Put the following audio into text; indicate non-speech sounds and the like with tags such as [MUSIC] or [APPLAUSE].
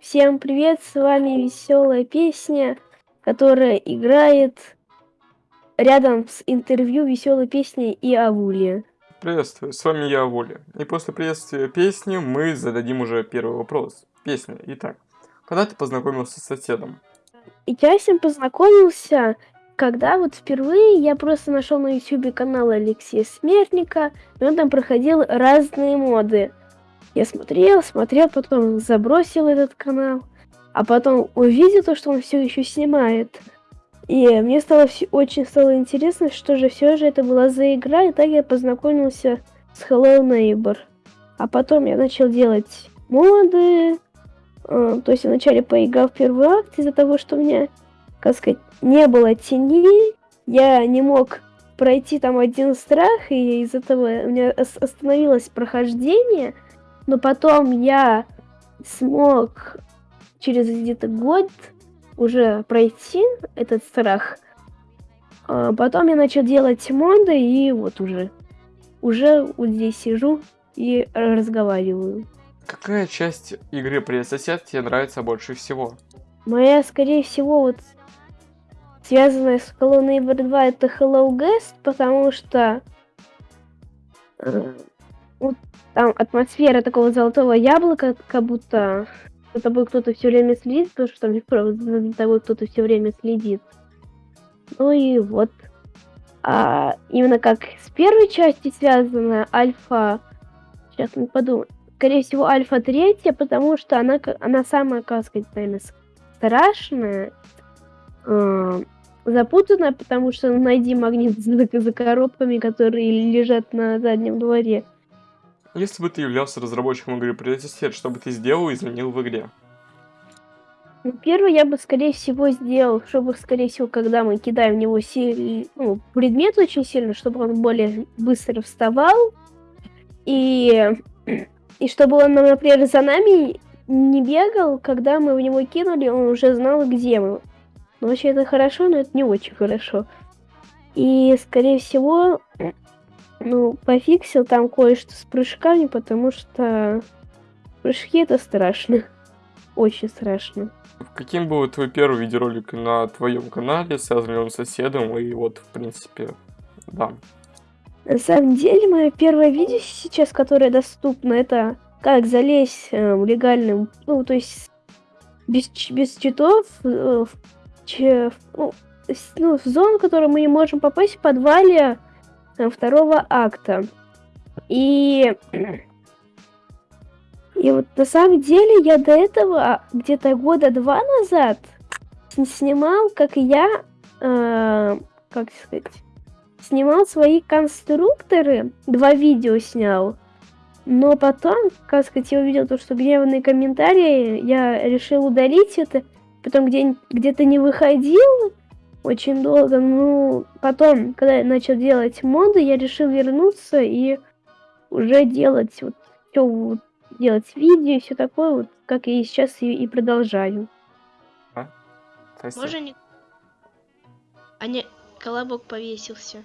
Всем привет, с вами веселая песня, которая играет рядом с интервью веселой песни и Авули. Приветствую, с вами я, Авули. И после приветствия песни мы зададим уже первый вопрос. Песня. Итак, когда ты познакомился с соседом? Я с ним познакомился, когда вот впервые я просто нашел на ютубе канал Алексея Смертника, и он там проходил разные моды. Я смотрел, смотрел, потом забросил этот канал, а потом увидел то, что он все еще снимает. И мне стало все, очень стало интересно, что же все же это была за игра, и так я познакомился с Hello Neighbor. А потом я начал делать моды, э, то есть вначале поиграл в первый акт из-за того, что у меня, как сказать, не было тени, я не мог пройти там один страх, и из-за этого у меня остановилось прохождение – но потом я смог через где-то год уже пройти этот страх. А потом я начал делать моды, и вот уже, уже вот здесь сижу и разговариваю. Какая часть игры Привет Сосед тебе нравится больше всего? Моя, скорее всего, вот связанная с Hello Neighbor 2 это Hello Guest, потому что э, вот там атмосфера такого золотого яблока, как будто за тобой кто-то все время следит, потому что там за тобой кто-то все время следит. Ну и вот. А именно как с первой части связана альфа. Сейчас мы подумаем. Скорее всего, альфа третья, потому что она, она самая, как сказать, наверное, страшная. Э, запутанная, потому что найди магнит за, за коробками, которые лежат на заднем дворе. Если бы ты являлся разработчиком игры Priority что бы ты сделал и изменил в игре? Ну, первое я бы, скорее всего, сделал, чтобы, скорее всего, когда мы кидаем в него си... ну, предмет очень сильно, чтобы он более быстро вставал. И, и чтобы он, например, за нами не бегал, когда мы в него кинули, он уже знал, где мы. Ну, вообще это хорошо, но это не очень хорошо. И, скорее всего, ну, пофиксил там кое-что с прыжками, потому что прыжки это страшно. [LAUGHS] Очень страшно. Каким был твой первый видеоролик на твоем канале, связанный он с соседом, и вот, в принципе, да. На самом деле, мое первое видео сейчас, которое доступно, это как залезть э, в легальным, ну, то есть без, без читов э, в, в, ну, ну, в зону, в которую мы не можем попасть в подвале второго акта. И... [CLEARS THROAT] И вот на самом деле я до этого, где-то года два назад, снимал, как я, э, как сказать, снимал свои конструкторы, два видео снял. Но потом, как сказать, я увидел то, что гневные комментарии, я решил удалить это. Потом где- где-то не выходил, очень долго. Ну, потом, когда я начал делать моды, я решил вернуться и уже делать вот все вот, делать видео и все такое, вот как я и сейчас и, и продолжаю. А? Можно не... А не, колобок повесился.